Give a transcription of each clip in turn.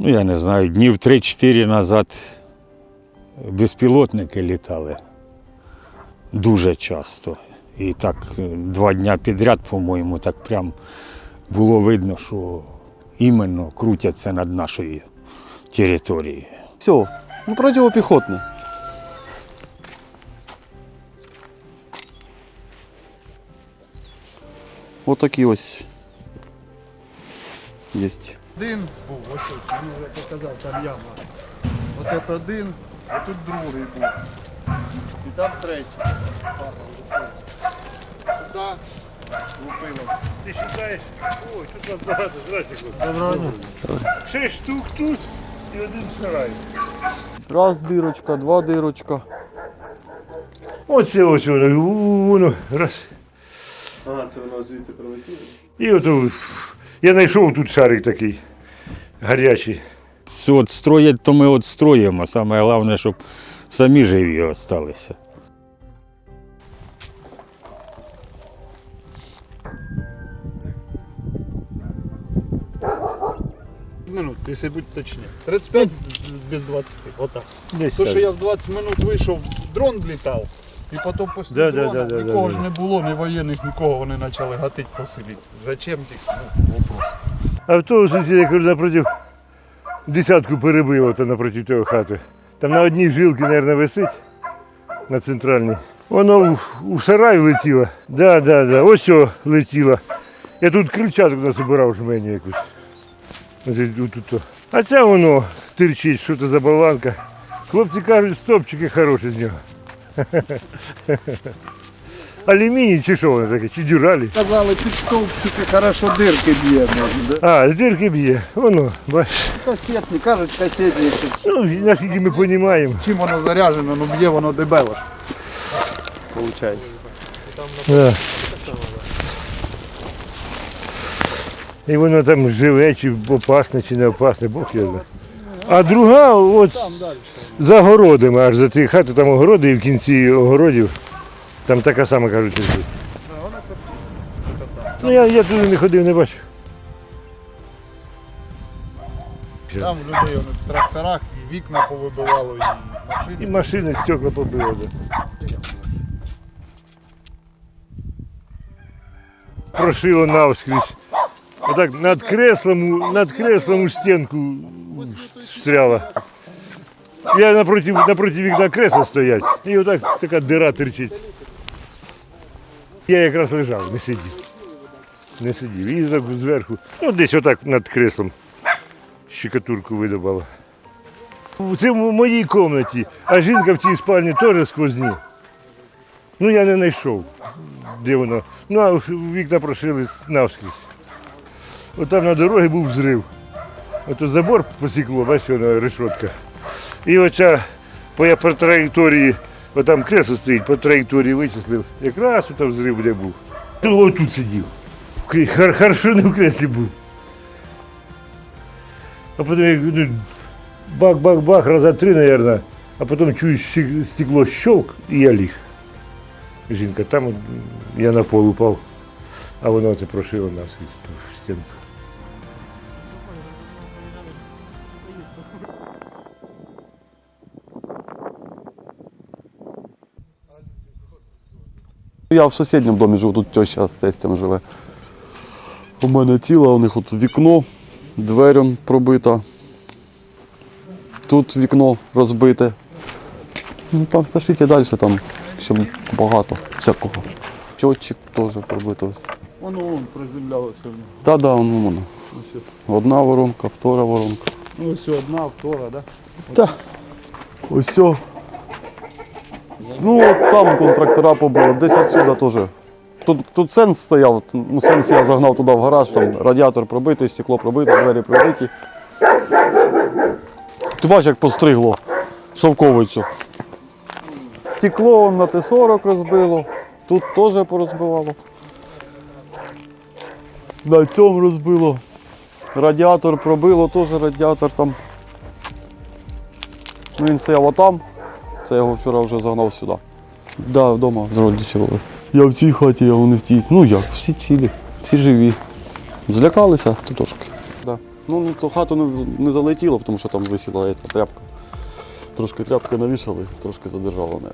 ну я не знаю, днів 3-4 назад безпілотники літали дуже часто. І так е, два дня підряд, по-моєму, так прям було видно, що іменно крутяться над нашою територією. Все, ну противопіхотний. Ось такі ось є. Один був, ось тут, мені вже показав, там яма. Ось це один, а тут другий був. І там третій. Лупило. Ти шукаєш? Ой, тут вас багато. Здрасте, хлопці. Шість штук тут і один сарай. Раз дирочка, два дирочка. Оце ось воно, воно, раз. А, це воно звідти прилетіло? І ото я знайшов тут шарик такий гарячий. Це От строять, то ми от строїмо. Саме головне, щоб самі живі залишилися. Минут, якщо бути точніше. 35 без 20. Отак. Десь То, так. що я в 20 минут вийшов, дрон влітав. І потім після Да, да, дрона да, да, нікого да, ж да. не було, ні воєнних, нікого вони почали гатити по селі. Зачем їх? Ну, вопрос. Автобус я кажу, напротив десятку перебило то напроти тої хати. Там на одній жилці, мабуть, висить на центральній. Воно в- сарай влетіло. Да, да, да. Ось о, летіло. Я тут крильчатку нас обирав жменю якусь. Тут, о. А це воно тирчить, що це за болванка. Хлопці кажуть, стопчики хороші з нього. Алюміній чи що воно таке, чи дюралі. Казали, під стовпчики хорошо дирки б'є. може, да? А, з дирки б'є. Воно, бачиш. Касетні, кажуть, касетні. Ну, наскільки ми розуміємо. Чим воно заряджено, ну б'є воно дебело. ж. Получається. Да. І воно там живе, чи опасне, чи не опасне, Бог його знає. А друга, от за городами, аж за ті хати, там огороди, і в кінці огородів, там така сама кажуть. лежить. Ну я, я туди не ходив, не бачив. Там в людей воно в тракторах і вікна повибивало, і машини. І машини, стекла побило. Да. Прошило навскрізь. Отак над креслом, у- над креслом у стінку встряла. Я напроти, напроти вікна кресла стоять. І отак така дира терчить. Я якраз лежав, не сидів. Не сидів. І зверху, ну десь отак над креслом щекотурку видобала. Це в моїй кімнаті, а жінка в тій спальні теж сквозні. Ну я не знайшов, де воно. Ну, а вікна прошили навскрізь. От там на дорозі був взрив. Ото забор посікло, бачиш, воно решетка. І оця по, я по траєкторії, от там кресло стоїть, по траєкторії вичислив. Якраз там взрив де був. Ну, ось тут сидів. В крі- Хар, хорошо не в креслі був. А потім як ну, бах-бах-бах, раза три, наверное, а потім чую щи- стекло щелк, і я ліг. Жінка, там от, я на пол упав, а воно це прошило наскрізь ту стінку. Я в сусідньому домі живу, тут теща з тестем живе. У мене ціла, у них от вікно, двері пробита. Тут вікно розбите. Ну там пішліть далі, там ще багато всякого. Чотчик теж пробито. Воно вон приземлялося. в нього. Та-да, воно воно. Одна воронка, втора воронка. ну, ось одна, втора, да? Та. Ось. Ну, от там контрактора побили, десь отсюда теж. Тут, тут сенс стояв, ну сенс я загнав туди в гараж, там радіатор пробитий, стекло пробите, двері пробиті. Ти бачиш, як постригло шовковицю. Стекло на Т-40 розбило, тут теж порозбивало. На цьому розбило. Радіатор пробило, теж радіатор там. Ну, Він стояв отам. Це я його вчора вже загнав сюди. Так, да, вдома родичі були. Я в цій хаті, а вони в тій. Ну як, всі цілі, всі живі. Злякалися то трошки. Да. Ну, ну, то хату не, не залетіло, тому що там висіла ета, тряпка. Трошки тряпки навішали, трошки задержало, мабуть.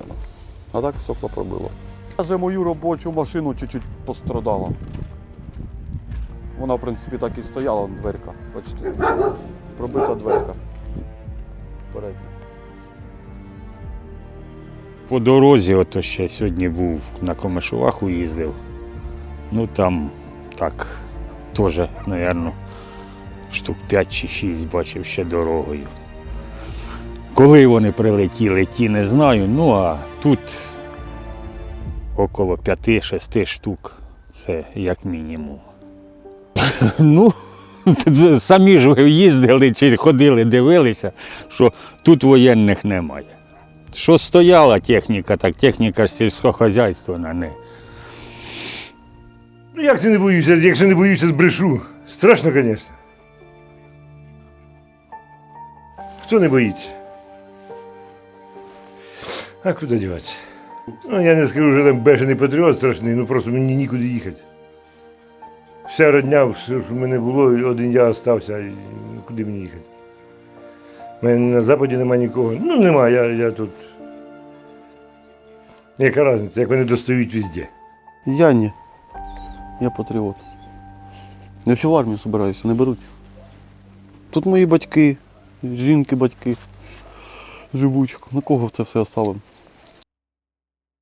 А так сопла пробило. Вже мою робочу машину чуть-чуть пострадала. Вона, в принципі, так і стояла, дверка. Бачите, пробита дверка. Передня. По дорозі, ото ще сьогодні був на Комишуваху їздив. Ну там так теж, мабуть, штук 5 чи 6 бачив ще дорогою. Коли вони прилетіли, ті не знаю. Ну а тут около 5-6 штук. Це як мінімум. Ну, самі ж ви їздили чи ходили, дивилися, що тут воєнних немає. Що стояла техніка, так техніка сільськогосподарства не. Ну як це не боюся, якщо не боюся, збрешу. Страшно, звісно. Хто не боїться? А куди діватися? Ну, я не скажу, що там бешений патріот страшний, ну просто мені нікуди їхати. Вся родня, все, що в мене було, один я залишився, куди мені їхати? Мене на Западі немає нікого. Ну, нема, я, я тут. Яка різниця, як вони достають везде. Я ні. Я патріот. Я ще в армію збираюся, не беруть. Тут мої батьки, жінки, батьки живуть. На кого це все оставимо?